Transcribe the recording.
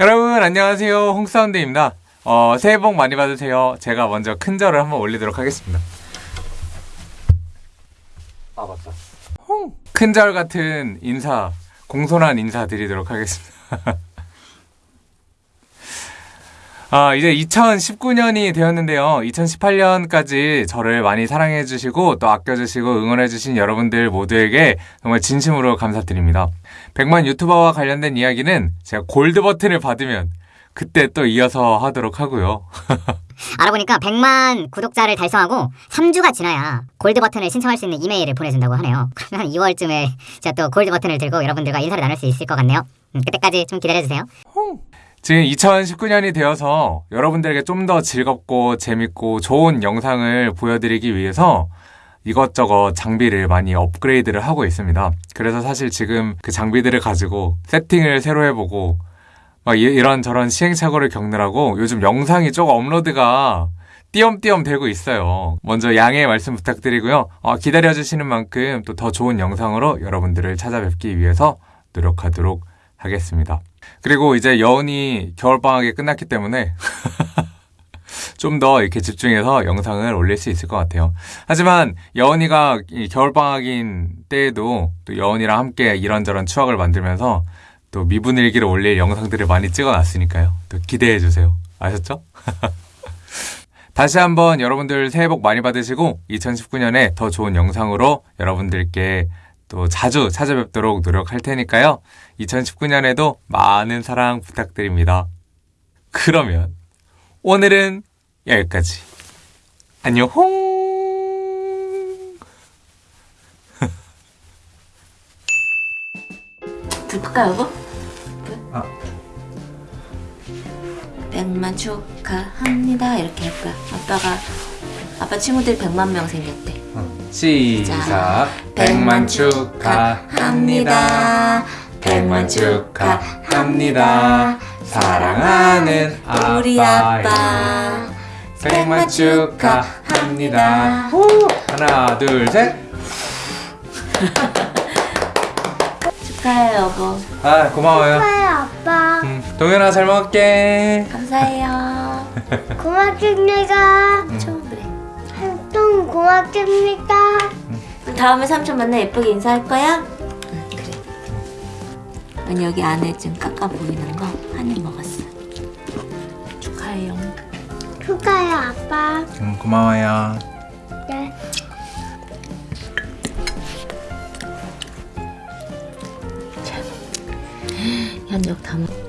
여러분 안녕하세요. 홍사운드입니다. 어, 새해 복 많이 받으세요. 제가 먼저 큰 절을 한번 올리도록 하겠습니다. 아 맞다. 큰 절 같은 인사 공손한 인사 드리도록 하겠습니다 아, 이제 2019년이 되었는데요. 2018년까지 저를 많이 사랑해주시고 또 아껴주시고 응원해주신 여러분들 모두에게 정말 진심으로 감사드립니다. 100만 유튜버와 관련된 이야기는 제가 골드 버튼을 받으면 그때 또 이어서 하도록 하고요. 알아보니까 100만 구독자를 달성하고 3주가 지나야 골드 버튼을 신청할 수 있는 이메일을 보내준다고 하네요. 그러면 한 2월쯤에 제가 또 골드 버튼을 들고 여러분들과 인사를 나눌 수 있을 것 같네요. 음, 그때까지 좀 기다려주세요. 지금 2019년이 되어서 여러분들에게 좀 더 즐겁고 재밌고 좋은 영상을 보여드리기 위해서 이것저것 장비를 많이 업그레이드를 하고 있습니다. 그래서 사실 지금 그 장비들을 가지고 세팅을 새로 해보고 막 이- 이런저런 시행착오를 겪느라고 요즘 영상이 조금 업로드가 띄엄띄엄 되고 있어요. 먼저 양해 말씀 부탁드리고요. 어, 기다려주시는 만큼 또 더 좋은 영상으로 여러분들을 찾아뵙기 위해서 노력하도록 하겠습니다. 그리고 이제 여운이 겨울방학이 끝났기 때문에 좀 더 이렇게 집중해서 영상을 올릴 수 있을 것 같아요. 하지만 여운이가 이 겨울방학인 때에도 또 여운이랑 함께 이런저런 추억을 만들면서 또 미분일기를 올릴 영상들을 많이 찍어놨으니까요. 또 기대해주세요. 아셨죠? 다시 한번 여러분들 새해 복 많이 받으시고 2019년에 더 좋은 영상으로 여러분들께 또 자주 찾아뵙도록 노력할 테니까요. 2019년에도 많은 사랑 부탁드립니다. 그러면 오늘은 여기까지. 안녕. 불 끌까 여보? 아. 백만 축하합니다 이렇게 할 거야 아빠가 아빠 친구들 백만 명 생겼대 시작. 백만 축하합니다. 백만 축하합니다. 사랑하는 우리 아빠 백만 축하합니다. 후! 하나, 둘, 셋. 축하해 여보 아, 고마워요. 고마워요 아빠 음, 동현아 잘 먹을게. 감사해요 고맙습니다 좀 그래 활동 고맙습니다 다음에 삼촌 만나 예쁘게 인사할 거야? 응 그래 언니 여기 안에 좀 깎아 보이는 거 한 입 먹었어 축하해요 축하해요 아빠 음, 고마워요. 네. 현역 다 먹.